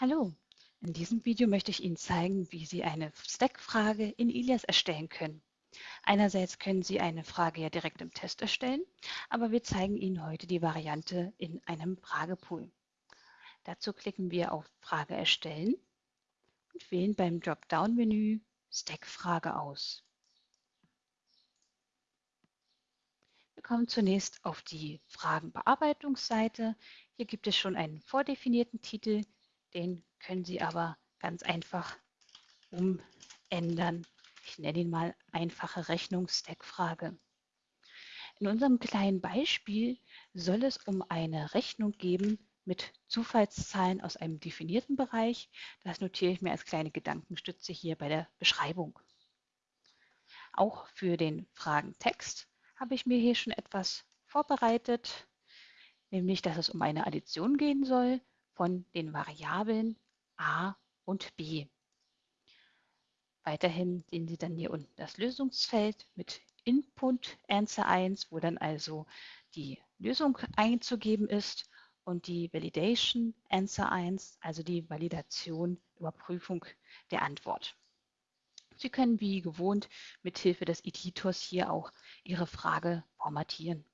Hallo, in diesem Video möchte ich Ihnen zeigen, wie Sie eine Stack-Frage in Ilias erstellen können. Einerseits können Sie eine Frage ja direkt im Test erstellen, aber wir zeigen Ihnen heute die Variante in einem Fragepool. Dazu klicken wir auf Frage erstellen und wählen beim Dropdown-Menü Stack-Frage aus. Wir kommen zunächst auf die Fragenbearbeitungsseite. Hier gibt es schon einen vordefinierten Titel, den können Sie aber ganz einfach umändern. Ich nenne ihn mal einfache Rechnungsstack-Frage. In unserem kleinen Beispiel soll es um eine Rechnung geben mit Zufallszahlen aus einem definierten Bereich. Das notiere ich mir als kleine Gedankenstütze hier bei der Beschreibung. Auch für den Fragentext habe ich mir hier schon etwas vorbereitet, nämlich dass es um eine Addition gehen soll von den Variablen a und b. Weiterhin sehen Sie dann hier unten das Lösungsfeld mit Input Answer 1, wo dann also die Lösung einzugeben ist und die Validation Answer 1, also die Validation, Überprüfung der Antwort. Sie können wie gewohnt mit Hilfe des Editors hier auch Ihre Frage formatieren.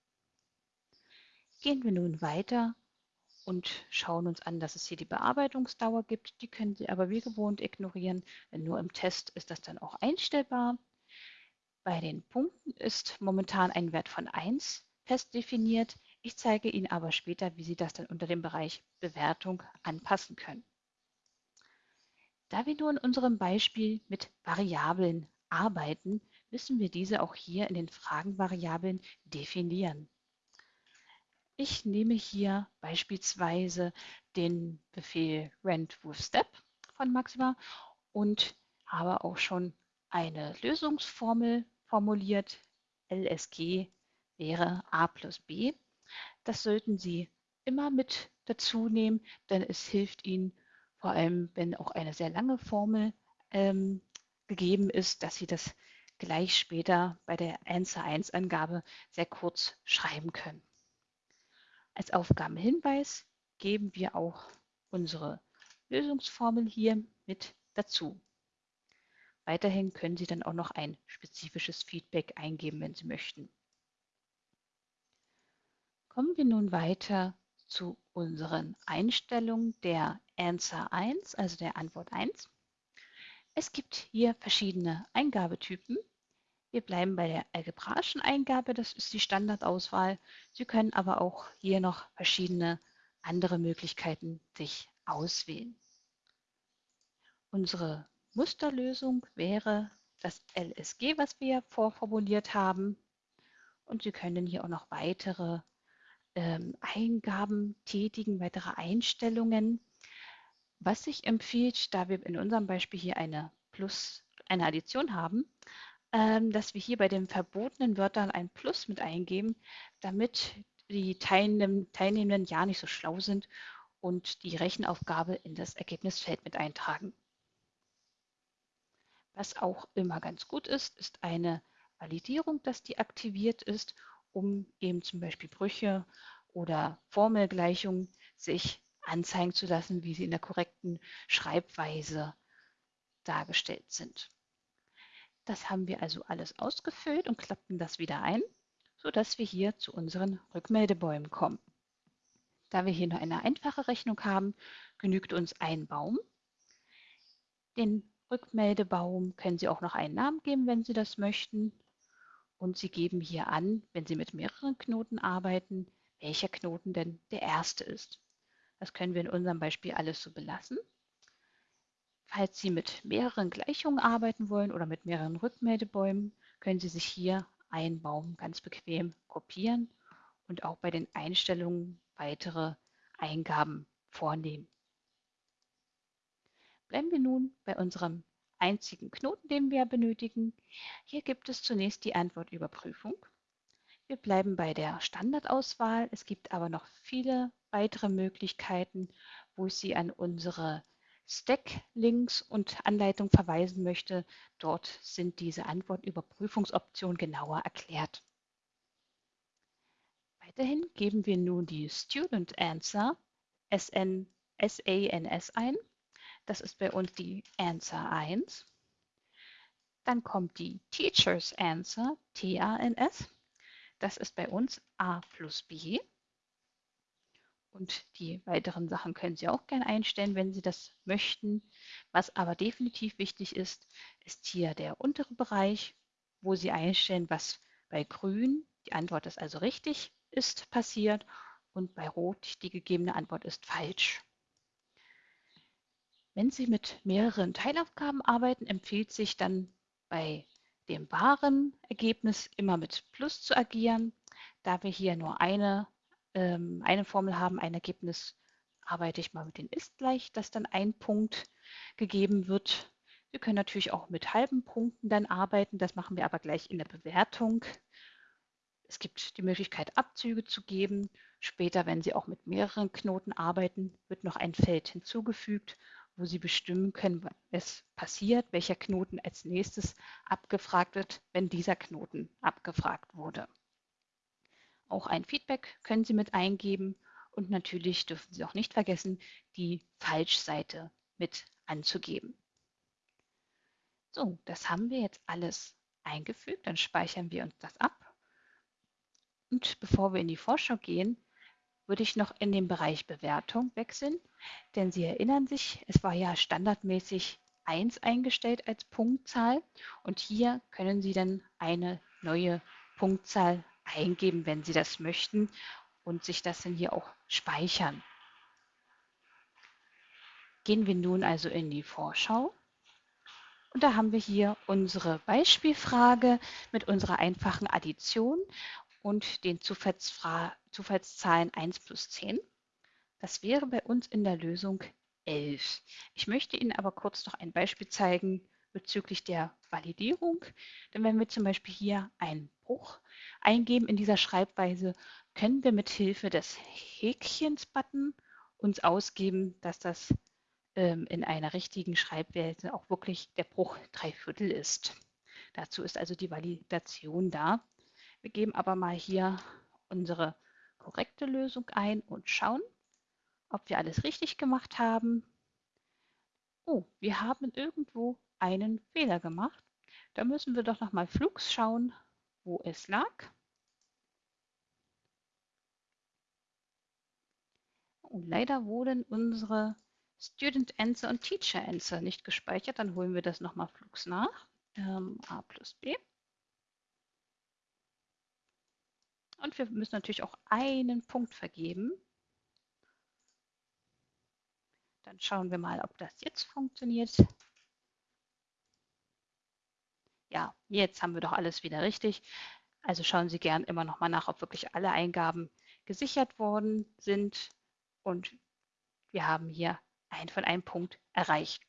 Gehen wir nun weiter und schauen uns an, dass es hier die Bearbeitungsdauer gibt. Die können Sie aber wie gewohnt ignorieren, nur im Test ist das dann auch einstellbar. Bei den Punkten ist momentan ein Wert von 1 fest definiert. Ich zeige Ihnen aber später, wie Sie das dann unter dem Bereich Bewertung anpassen können. Da wir nur in unserem Beispiel mit Variablen arbeiten, müssen wir diese auch hier in den Fragenvariablen definieren. Ich nehme hier beispielsweise den Befehl rent with step von Maxima und habe auch schon eine Lösungsformel formuliert. LSG wäre a plus b. Das sollten Sie immer mit dazu nehmen, denn es hilft Ihnen, vor allem wenn auch eine sehr lange Formel ähm, gegeben ist, dass Sie das gleich später bei der Answer 1 Angabe sehr kurz schreiben können. Als Aufgabenhinweis geben wir auch unsere Lösungsformel hier mit dazu. Weiterhin können Sie dann auch noch ein spezifisches Feedback eingeben, wenn Sie möchten. Kommen wir nun weiter zu unseren Einstellungen der Answer 1, also der Antwort 1. Es gibt hier verschiedene Eingabetypen. Wir bleiben bei der algebraischen Eingabe, das ist die Standardauswahl. Sie können aber auch hier noch verschiedene andere Möglichkeiten sich auswählen. Unsere Musterlösung wäre das LSG, was wir vorformuliert haben. Und Sie können hier auch noch weitere ähm, Eingaben tätigen, weitere Einstellungen. Was sich empfiehlt, da wir in unserem Beispiel hier eine Plus, eine Addition haben, ähm, dass wir hier bei den verbotenen Wörtern ein Plus mit eingeben, damit die Teilnehm Teilnehmenden ja nicht so schlau sind und die Rechenaufgabe in das Ergebnisfeld mit eintragen. Was auch immer ganz gut ist, ist eine Validierung, dass die aktiviert ist um eben zum Beispiel Brüche oder Formelgleichungen sich anzeigen zu lassen, wie sie in der korrekten Schreibweise dargestellt sind. Das haben wir also alles ausgefüllt und klappen das wieder ein, sodass wir hier zu unseren Rückmeldebäumen kommen. Da wir hier nur eine einfache Rechnung haben, genügt uns ein Baum. Den Rückmeldebaum können Sie auch noch einen Namen geben, wenn Sie das möchten. Und Sie geben hier an, wenn Sie mit mehreren Knoten arbeiten, welcher Knoten denn der erste ist. Das können wir in unserem Beispiel alles so belassen. Falls Sie mit mehreren Gleichungen arbeiten wollen oder mit mehreren Rückmeldebäumen, können Sie sich hier einen Baum ganz bequem kopieren und auch bei den Einstellungen weitere Eingaben vornehmen. Bleiben wir nun bei unserem einzigen Knoten, den wir benötigen. Hier gibt es zunächst die Antwortüberprüfung. Wir bleiben bei der Standardauswahl. Es gibt aber noch viele weitere Möglichkeiten, wo ich Sie an unsere Stack-Links und Anleitung verweisen möchte. Dort sind diese Antwortüberprüfungsoptionen genauer erklärt. Weiterhin geben wir nun die Student Answer SN, SANS ein Das ist bei uns die Answer 1. Dann kommt die Teacher's Answer, T-A-N-S. Das ist bei uns A plus B. Und die weiteren Sachen können Sie auch gerne einstellen, wenn Sie das möchten. Was aber definitiv wichtig ist, ist hier der untere Bereich, wo Sie einstellen, was bei Grün, die Antwort ist also richtig, ist passiert und bei Rot die gegebene Antwort ist falsch. Wenn Sie mit mehreren Teilaufgaben arbeiten, empfiehlt sich dann bei dem wahren Ergebnis immer mit Plus zu agieren. Da wir hier nur eine ähm, eine Formel haben, ein Ergebnis, arbeite ich mal mit den ist gleich, dass dann ein Punkt gegeben wird. Wir können natürlich auch mit halben Punkten dann arbeiten, das machen wir aber gleich in der Bewertung. Es gibt die Möglichkeit, Abzüge zu geben. Später, wenn Sie auch mit mehreren Knoten arbeiten, wird noch ein Feld hinzugefügt, wo Sie bestimmen können, was passiert, welcher Knoten als nächstes abgefragt wird, wenn dieser Knoten abgefragt wurde. Auch ein Feedback können Sie mit eingeben und natürlich dürfen Sie auch nicht vergessen, die Falschseite mit anzugeben. So, das haben wir jetzt alles eingefügt. Dann speichern wir uns das ab. Und bevor wir in die Vorschau gehen, würde ich noch in den Bereich Bewertung wechseln, denn Sie erinnern sich, es war ja standardmäßig 1 eingestellt als Punktzahl und hier können Sie dann eine neue Punktzahl eingeben, wenn Sie das möchten und sich das dann hier auch speichern. Gehen wir nun also in die Vorschau. Und da haben wir hier unsere Beispielfrage mit unserer einfachen Addition und den Zufallszahlen 1 plus 10. Das wäre bei uns in der Lösung 11. Ich möchte Ihnen aber kurz noch ein Beispiel zeigen bezüglich der Validierung. Denn wenn wir zum Beispiel hier einen Bruch eingeben in dieser Schreibweise, können wir mit Hilfe des Häkchens-Button uns ausgeben, dass das ähm, in einer richtigen Schreibweise auch wirklich der Bruch drei Viertel ist. Dazu ist also die Validation da. Wir geben aber mal hier unsere korrekte Lösung ein und schauen, ob wir alles richtig gemacht haben. Oh, wir haben irgendwo einen Fehler gemacht. Da müssen wir doch noch mal flugs schauen, wo es lag. Und leider wurden unsere Student Answer und Teacher Answer nicht gespeichert. Dann holen wir das nochmal flugs nach. Ähm, A plus B. Und wir müssen natürlich auch einen Punkt vergeben. Dann schauen wir mal, ob das jetzt funktioniert. Ja, jetzt haben wir doch alles wieder richtig. Also schauen Sie gern immer noch mal nach, ob wirklich alle Eingaben gesichert worden sind. Und wir haben hier ein von einem Punkt erreicht.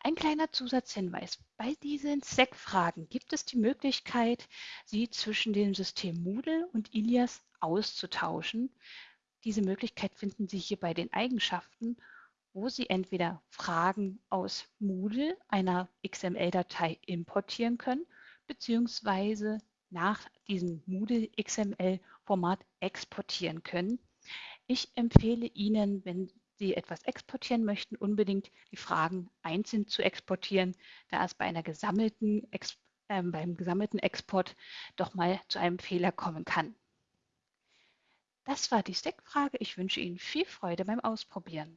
Ein kleiner Zusatzhinweis. Bei diesen SEC-Fragen gibt es die Möglichkeit, sie zwischen dem System Moodle und Ilias auszutauschen. Diese Möglichkeit finden Sie hier bei den Eigenschaften wo Sie entweder Fragen aus Moodle, einer XML-Datei, importieren können, beziehungsweise nach diesem Moodle XML-Format exportieren können. Ich empfehle Ihnen, wenn Sie etwas exportieren möchten, unbedingt die Fragen einzeln zu exportieren, da es bei einer gesammelten, äh, beim gesammelten Export doch mal zu einem Fehler kommen kann. Das war die Stack-Frage. Ich wünsche Ihnen viel Freude beim Ausprobieren.